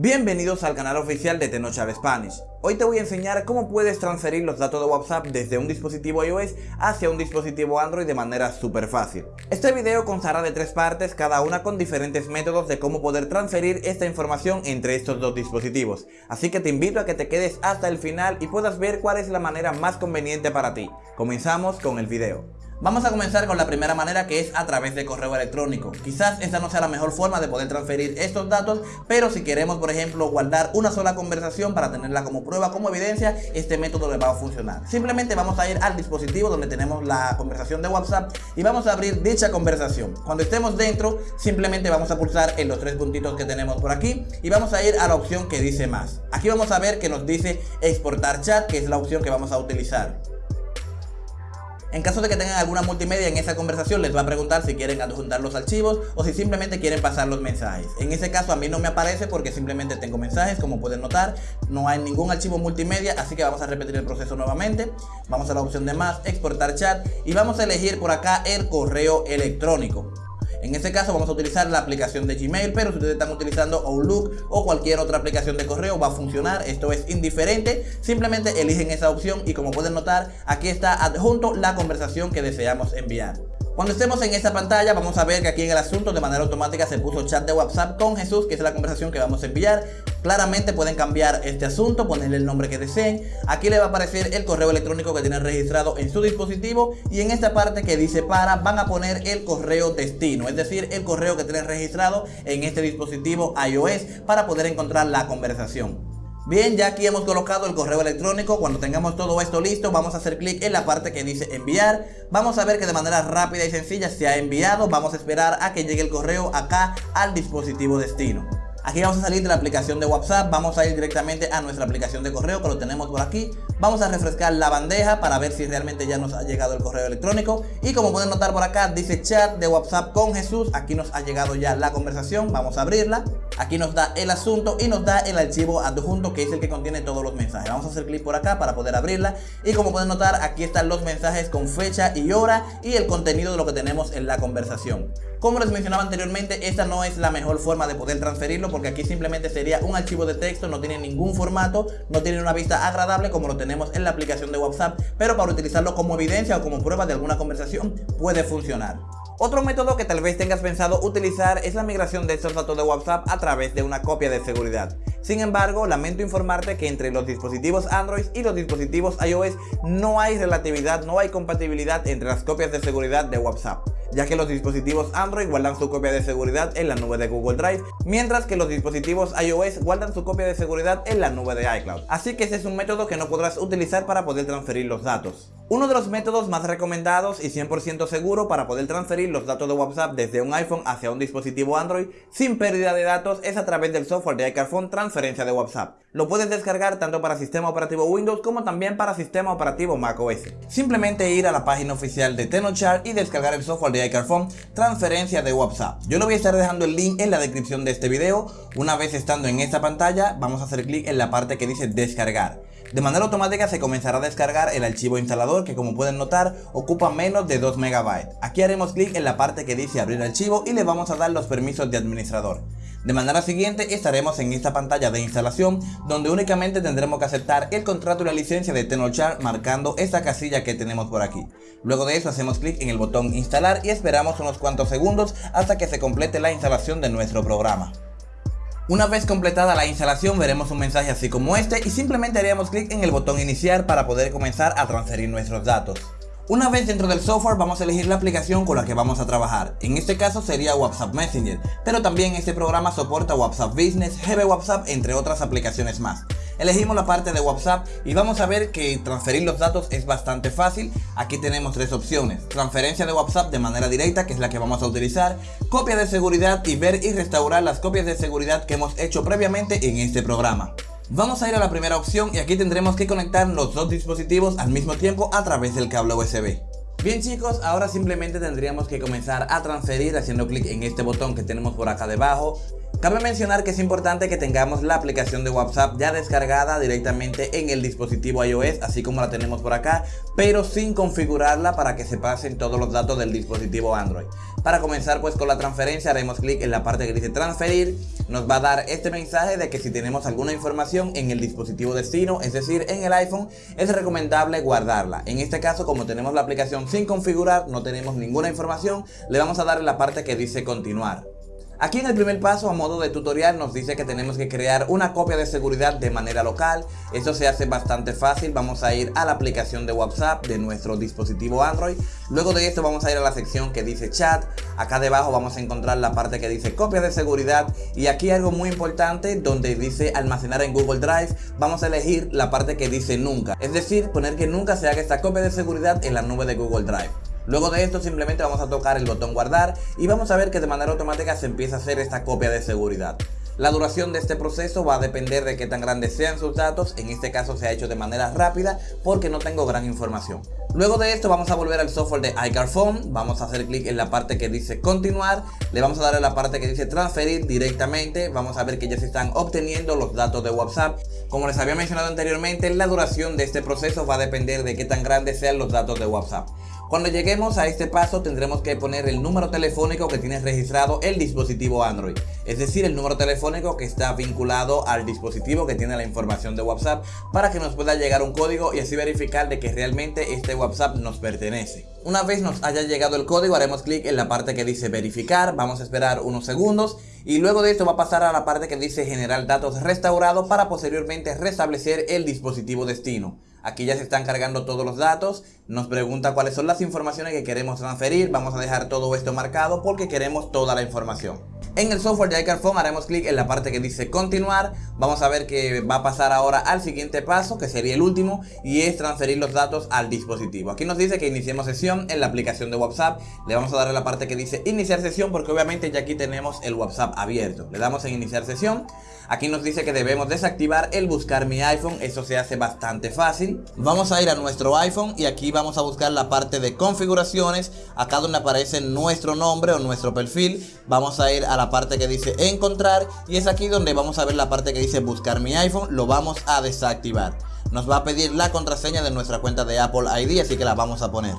Bienvenidos al canal oficial de Tenochar Spanish. Hoy te voy a enseñar cómo puedes transferir los datos de WhatsApp desde un dispositivo iOS hacia un dispositivo Android de manera súper fácil. Este video constará de tres partes, cada una con diferentes métodos de cómo poder transferir esta información entre estos dos dispositivos. Así que te invito a que te quedes hasta el final y puedas ver cuál es la manera más conveniente para ti. Comenzamos con el video. Vamos a comenzar con la primera manera que es a través de correo electrónico. Quizás esta no sea la mejor forma de poder transferir estos datos, pero si queremos por ejemplo guardar una sola conversación para tenerla como prueba, como evidencia, este método le va a funcionar. Simplemente vamos a ir al dispositivo donde tenemos la conversación de WhatsApp y vamos a abrir dicha conversación. Cuando estemos dentro, simplemente vamos a pulsar en los tres puntitos que tenemos por aquí y vamos a ir a la opción que dice más. Aquí vamos a ver que nos dice exportar chat, que es la opción que vamos a utilizar. En caso de que tengan alguna multimedia en esa conversación les va a preguntar si quieren adjuntar los archivos o si simplemente quieren pasar los mensajes. En ese caso a mí no me aparece porque simplemente tengo mensajes como pueden notar, no hay ningún archivo multimedia así que vamos a repetir el proceso nuevamente. Vamos a la opción de más, exportar chat y vamos a elegir por acá el correo electrónico. En este caso vamos a utilizar la aplicación de Gmail, pero si ustedes están utilizando Outlook o cualquier otra aplicación de correo va a funcionar, esto es indiferente, simplemente eligen esa opción y como pueden notar aquí está adjunto la conversación que deseamos enviar. Cuando estemos en esta pantalla vamos a ver que aquí en el asunto de manera automática se puso chat de WhatsApp con Jesús, que es la conversación que vamos a enviar. Claramente pueden cambiar este asunto, ponerle el nombre que deseen. Aquí le va a aparecer el correo electrónico que tienen registrado en su dispositivo y en esta parte que dice para van a poner el correo destino, es decir, el correo que tienen registrado en este dispositivo iOS para poder encontrar la conversación. Bien, ya aquí hemos colocado el correo electrónico. Cuando tengamos todo esto listo, vamos a hacer clic en la parte que dice enviar. Vamos a ver que de manera rápida y sencilla se ha enviado. Vamos a esperar a que llegue el correo acá al dispositivo destino. Aquí vamos a salir de la aplicación de WhatsApp, vamos a ir directamente a nuestra aplicación de correo que lo tenemos por aquí. Vamos a refrescar la bandeja para ver si realmente ya nos ha llegado el correo electrónico. Y como pueden notar por acá dice chat de WhatsApp con Jesús. Aquí nos ha llegado ya la conversación, vamos a abrirla. Aquí nos da el asunto y nos da el archivo adjunto que es el que contiene todos los mensajes. Vamos a hacer clic por acá para poder abrirla. Y como pueden notar aquí están los mensajes con fecha y hora y el contenido de lo que tenemos en la conversación. Como les mencionaba anteriormente, esta no es la mejor forma de poder transferirlo porque aquí simplemente sería un archivo de texto, no tiene ningún formato, no tiene una vista agradable como lo tenemos en la aplicación de WhatsApp, pero para utilizarlo como evidencia o como prueba de alguna conversación puede funcionar. Otro método que tal vez tengas pensado utilizar es la migración de estos datos de WhatsApp a través de una copia de seguridad. Sin embargo, lamento informarte que entre los dispositivos Android y los dispositivos iOS no hay relatividad, no hay compatibilidad entre las copias de seguridad de WhatsApp ya que los dispositivos Android guardan su copia de seguridad en la nube de Google Drive, mientras que los dispositivos iOS guardan su copia de seguridad en la nube de iCloud. Así que ese es un método que no podrás utilizar para poder transferir los datos. Uno de los métodos más recomendados y 100% seguro para poder transferir los datos de WhatsApp desde un iPhone hacia un dispositivo Android sin pérdida de datos es a través del software de iCarphone Transferencia de WhatsApp. Lo puedes descargar tanto para sistema operativo Windows como también para sistema operativo macOS. Simplemente ir a la página oficial de Tenochar y descargar el software de iCarphone Transferencia de WhatsApp. Yo le voy a estar dejando el link en la descripción de este video. Una vez estando en esta pantalla vamos a hacer clic en la parte que dice descargar. De manera automática se comenzará a descargar el archivo instalador que como pueden notar ocupa menos de 2 MB. Aquí haremos clic en la parte que dice abrir archivo y le vamos a dar los permisos de administrador. De manera siguiente estaremos en esta pantalla de instalación donde únicamente tendremos que aceptar el contrato y la licencia de Tenochar marcando esta casilla que tenemos por aquí. Luego de eso hacemos clic en el botón instalar y esperamos unos cuantos segundos hasta que se complete la instalación de nuestro programa. Una vez completada la instalación veremos un mensaje así como este y simplemente haríamos clic en el botón iniciar para poder comenzar a transferir nuestros datos. Una vez dentro del software vamos a elegir la aplicación con la que vamos a trabajar, en este caso sería WhatsApp Messenger, pero también este programa soporta WhatsApp Business, GB WhatsApp entre otras aplicaciones más. Elegimos la parte de WhatsApp y vamos a ver que transferir los datos es bastante fácil, aquí tenemos tres opciones, transferencia de WhatsApp de manera directa que es la que vamos a utilizar, copia de seguridad y ver y restaurar las copias de seguridad que hemos hecho previamente en este programa. Vamos a ir a la primera opción y aquí tendremos que conectar los dos dispositivos al mismo tiempo a través del cable USB. Bien chicos, ahora simplemente tendríamos que comenzar a transferir haciendo clic en este botón que tenemos por acá debajo Cabe mencionar que es importante que tengamos la aplicación de WhatsApp ya descargada directamente en el dispositivo iOS, así como la tenemos por acá, pero sin configurarla para que se pasen todos los datos del dispositivo Android. Para comenzar pues con la transferencia haremos clic en la parte que dice transferir, nos va a dar este mensaje de que si tenemos alguna información en el dispositivo destino, es decir en el iPhone, es recomendable guardarla. En este caso como tenemos la aplicación sin configurar, no tenemos ninguna información, le vamos a dar en la parte que dice continuar. Aquí en el primer paso a modo de tutorial nos dice que tenemos que crear una copia de seguridad de manera local. Eso se hace bastante fácil. Vamos a ir a la aplicación de WhatsApp de nuestro dispositivo Android. Luego de esto vamos a ir a la sección que dice chat. Acá debajo vamos a encontrar la parte que dice copia de seguridad. Y aquí algo muy importante donde dice almacenar en Google Drive. Vamos a elegir la parte que dice nunca. Es decir, poner que nunca se haga esta copia de seguridad en la nube de Google Drive. Luego de esto simplemente vamos a tocar el botón guardar y vamos a ver que de manera automática se empieza a hacer esta copia de seguridad. La duración de este proceso va a depender de qué tan grandes sean sus datos, en este caso se ha hecho de manera rápida porque no tengo gran información. Luego de esto vamos a volver al software de iCarphone, vamos a hacer clic en la parte que dice continuar, le vamos a dar a la parte que dice transferir directamente, vamos a ver que ya se están obteniendo los datos de WhatsApp. Como les había mencionado anteriormente, la duración de este proceso va a depender de qué tan grandes sean los datos de WhatsApp. Cuando lleguemos a este paso tendremos que poner el número telefónico que tiene registrado el dispositivo Android. Es decir, el número telefónico que está vinculado al dispositivo que tiene la información de WhatsApp para que nos pueda llegar un código y así verificar de que realmente este WhatsApp nos pertenece. Una vez nos haya llegado el código haremos clic en la parte que dice verificar, vamos a esperar unos segundos y luego de esto va a pasar a la parte que dice generar datos restaurados para posteriormente restablecer el dispositivo destino. Aquí ya se están cargando todos los datos, nos pregunta cuáles son las informaciones que queremos transferir, vamos a dejar todo esto marcado porque queremos toda la información. En el software de iCarphone haremos clic en la parte que dice continuar, vamos a ver que va a pasar ahora al siguiente paso, que sería el último, y es transferir los datos al dispositivo. Aquí nos dice que iniciemos sesión en la aplicación de WhatsApp, le vamos a dar la parte que dice iniciar sesión porque obviamente ya aquí tenemos el WhatsApp abierto. Le damos en iniciar sesión, aquí nos dice que debemos desactivar el buscar mi iPhone, eso se hace bastante fácil. Vamos a ir a nuestro iPhone y aquí vamos a buscar la parte de configuraciones, acá donde aparece nuestro nombre o nuestro perfil, vamos a ir a la parte que dice encontrar y es aquí donde vamos a ver la parte que dice buscar mi iPhone, lo vamos a desactivar. Nos va a pedir la contraseña de nuestra cuenta de Apple ID, así que la vamos a poner.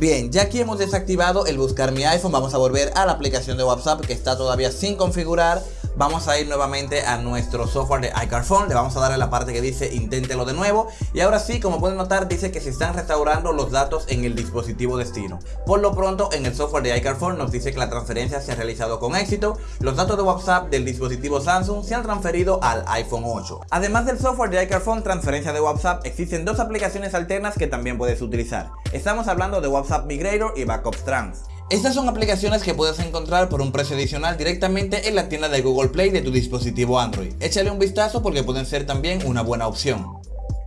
Bien, ya aquí hemos desactivado el buscar mi iPhone, vamos a volver a la aplicación de WhatsApp que está todavía sin configurar vamos a ir nuevamente a nuestro software de iCarphone, le vamos a dar a la parte que dice inténtelo de nuevo y ahora sí, como pueden notar, dice que se están restaurando los datos en el dispositivo destino. Por lo pronto, en el software de iCarphone nos dice que la transferencia se ha realizado con éxito, los datos de WhatsApp del dispositivo Samsung se han transferido al iPhone 8. Además del software de iCarphone transferencia de WhatsApp, existen dos aplicaciones alternas que también puedes utilizar. Estamos hablando de WhatsApp Migrator y Backup Trans. Estas son aplicaciones que puedes encontrar por un precio adicional directamente en la tienda de Google Play de tu dispositivo Android. Échale un vistazo porque pueden ser también una buena opción.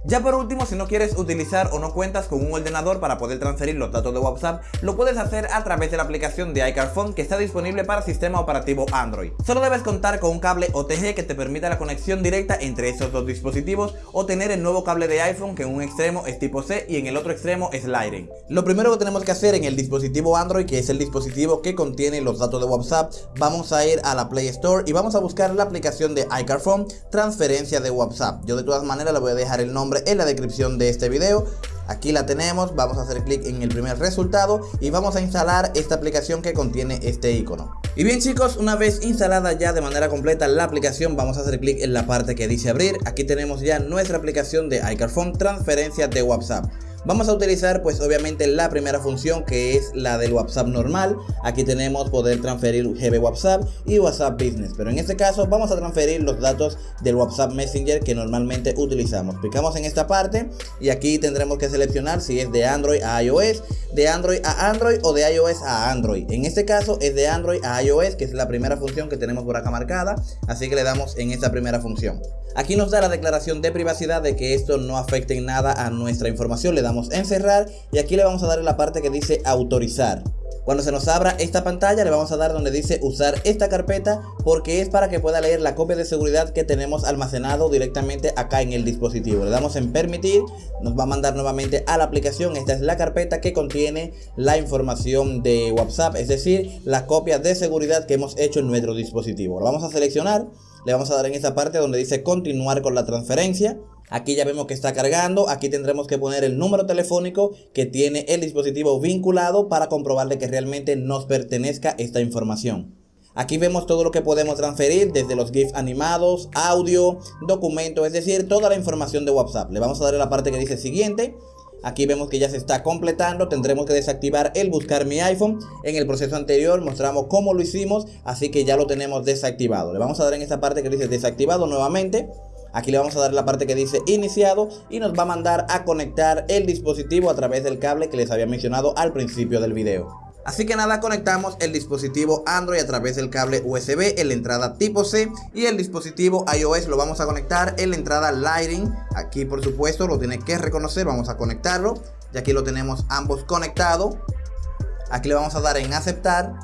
Ya por último, si no quieres utilizar o no cuentas con un ordenador para poder transferir los datos de WhatsApp, lo puedes hacer a través de la aplicación de iCarphone que está disponible para sistema operativo Android. Solo debes contar con un cable OTG que te permita la conexión directa entre esos dos dispositivos o tener el nuevo cable de iPhone que en un extremo es tipo C y en el otro extremo es Lightning. Lo primero que tenemos que hacer en el dispositivo Android, que es el dispositivo que contiene los datos de WhatsApp, vamos a ir a la Play Store y vamos a buscar la aplicación de iCarphone transferencia de WhatsApp. Yo de todas maneras le voy a dejar el nombre en la descripción de este video Aquí la tenemos, vamos a hacer clic en el primer resultado y vamos a instalar esta aplicación que contiene este icono. Y bien chicos, una vez instalada ya de manera completa la aplicación, vamos a hacer clic en la parte que dice abrir. Aquí tenemos ya nuestra aplicación de iCarphone transferencia de WhatsApp. Vamos a utilizar pues obviamente la primera función que es la del WhatsApp normal. Aquí tenemos poder transferir GB WhatsApp y WhatsApp Business. Pero en este caso vamos a transferir los datos del WhatsApp Messenger que normalmente utilizamos. Picamos en esta parte y aquí tendremos que seleccionar si es de Android a iOS, de Android a Android o de iOS a Android. En este caso es de Android a iOS que es la primera función que tenemos por acá marcada. Así que le damos en esta primera función. Aquí nos da la declaración de privacidad de que esto no afecte en nada a nuestra información. Le damos en cerrar y aquí le vamos a dar la parte que dice autorizar. Cuando se nos abra esta pantalla le vamos a dar donde dice usar esta carpeta porque es para que pueda leer la copia de seguridad que tenemos almacenado directamente acá en el dispositivo. Le damos en permitir, nos va a mandar nuevamente a la aplicación. Esta es la carpeta que contiene la información de WhatsApp, es decir, la copia de seguridad que hemos hecho en nuestro dispositivo. Lo vamos a seleccionar, le vamos a dar en esta parte donde dice continuar con la transferencia. Aquí ya vemos que está cargando, aquí tendremos que poner el número telefónico que tiene el dispositivo vinculado para comprobarle que realmente nos pertenezca esta información. Aquí vemos todo lo que podemos transferir desde los GIFs animados, audio, documentos, es decir, toda la información de WhatsApp. Le vamos a dar a la parte que dice siguiente. Aquí vemos que ya se está completando, tendremos que desactivar el buscar mi iPhone. En el proceso anterior mostramos cómo lo hicimos, así que ya lo tenemos desactivado. Le vamos a dar en esta parte que dice desactivado nuevamente. Aquí le vamos a dar la parte que dice iniciado y nos va a mandar a conectar el dispositivo a través del cable que les había mencionado al principio del video. Así que nada, conectamos el dispositivo Android a través del cable USB en la entrada tipo C y el dispositivo iOS lo vamos a conectar en la entrada Lightning. Aquí por supuesto lo tiene que reconocer, vamos a conectarlo y aquí lo tenemos ambos conectados. Aquí le vamos a dar en aceptar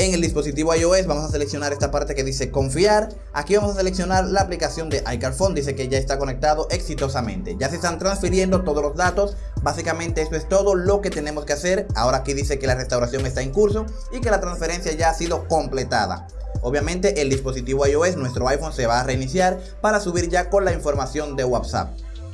en el dispositivo iOS vamos a seleccionar esta parte que dice confiar. Aquí vamos a seleccionar la aplicación de iCarphone. Dice que ya está conectado exitosamente. Ya se están transfiriendo todos los datos. Básicamente esto es todo lo que tenemos que hacer. Ahora aquí dice que la restauración está en curso y que la transferencia ya ha sido completada. Obviamente el dispositivo iOS, nuestro iPhone se va a reiniciar para subir ya con la información de WhatsApp.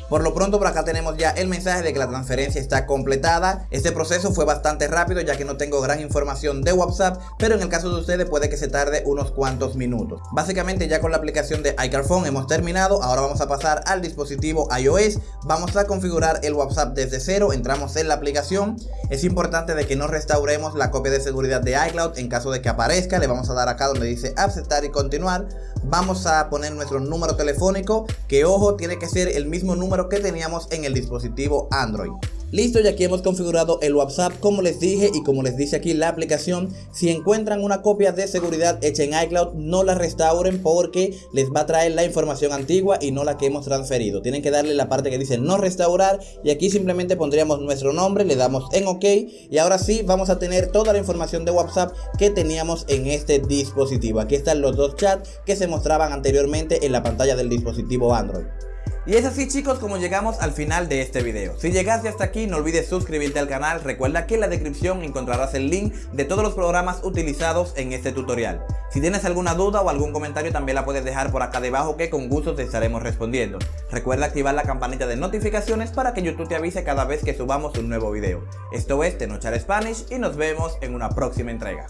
Por lo pronto por acá tenemos ya el mensaje de que la transferencia está completada. Este proceso fue bastante rápido ya que no tengo gran información de WhatsApp, pero en el caso de ustedes puede que se tarde unos cuantos minutos. Básicamente ya con la aplicación de iCarphone hemos terminado, ahora vamos a pasar al dispositivo iOS, vamos a configurar el WhatsApp desde cero, entramos en la aplicación. Es importante de que no restauremos la copia de seguridad de iCloud en caso de que aparezca, le vamos a dar acá donde dice aceptar y continuar. Vamos a poner nuestro número telefónico, que ojo, tiene que ser el mismo que teníamos en el dispositivo Android. Listo, ya aquí hemos configurado el WhatsApp como les dije y como les dice aquí la aplicación Si encuentran una copia de seguridad hecha en iCloud no la restauren porque les va a traer la información antigua y no la que hemos transferido. Tienen que darle la parte que dice no restaurar y aquí simplemente pondríamos nuestro nombre, le damos en OK Y ahora sí vamos a tener toda la información de WhatsApp que teníamos en este dispositivo. Aquí están los dos chats que se mostraban anteriormente en la pantalla del dispositivo Android y es así chicos como llegamos al final de este video. Si llegaste hasta aquí no olvides suscribirte al canal, recuerda que en la descripción encontrarás el link de todos los programas utilizados en este tutorial. Si tienes alguna duda o algún comentario también la puedes dejar por acá debajo que con gusto te estaremos respondiendo. Recuerda activar la campanita de notificaciones para que YouTube te avise cada vez que subamos un nuevo video. Esto es Tenochar Spanish y nos vemos en una próxima entrega.